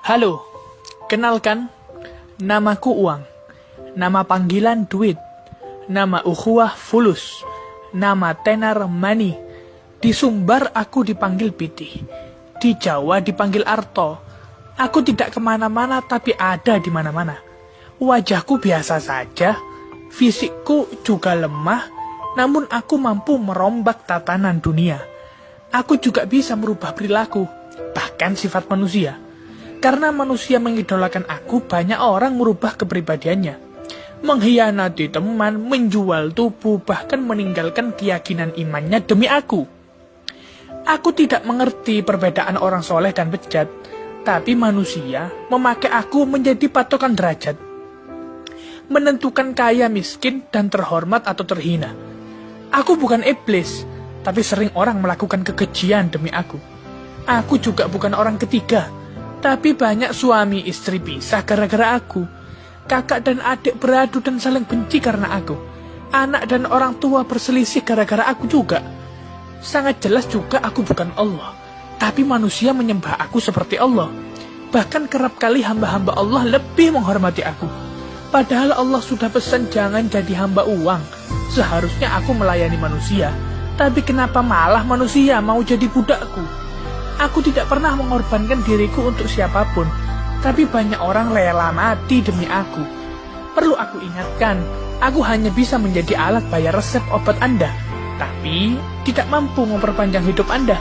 Halo, kenalkan, namaku Uang. Nama panggilan Duit. Nama ukhuwah Fulus. Nama tenar Mani. Di Sumbar aku dipanggil Piti. Di Jawa dipanggil Arto. Aku tidak ke mana-mana tapi ada di mana-mana. Wajahku biasa saja, fisikku juga lemah, namun aku mampu merombak tatanan dunia. Aku juga bisa merubah perilaku, bahkan sifat manusia. Karena manusia mengidolakan aku, banyak orang merubah kepribadiannya. Mengkhianati teman, menjual tubuh, bahkan meninggalkan keyakinan imannya demi aku. Aku tidak mengerti perbedaan orang soleh dan bejat, tapi manusia memakai aku menjadi patokan derajat. Menentukan kaya, miskin, dan terhormat atau terhina. Aku bukan iblis, tapi sering orang melakukan kekejian demi aku. Aku juga bukan orang ketiga, tapi banyak suami istri pisah gara-gara aku. Kakak dan adik beradu dan saling benci karena aku. Anak dan orang tua berselisih gara-gara aku juga. Sangat jelas juga aku bukan Allah, tapi manusia menyembah aku seperti Allah. Bahkan kerap kali hamba-hamba Allah lebih menghormati aku. Padahal Allah sudah pesan jangan jadi hamba uang. Seharusnya aku melayani manusia. Tapi kenapa malah manusia mau jadi budakku? Aku tidak pernah mengorbankan diriku untuk siapa pun. Tapi banyak orang rela mati demi aku. Perlu aku ingatkan, aku hanya bisa menjadi alat bayar resep obat Anda. Tapi tidak mampu memperpanjang hidup Anda.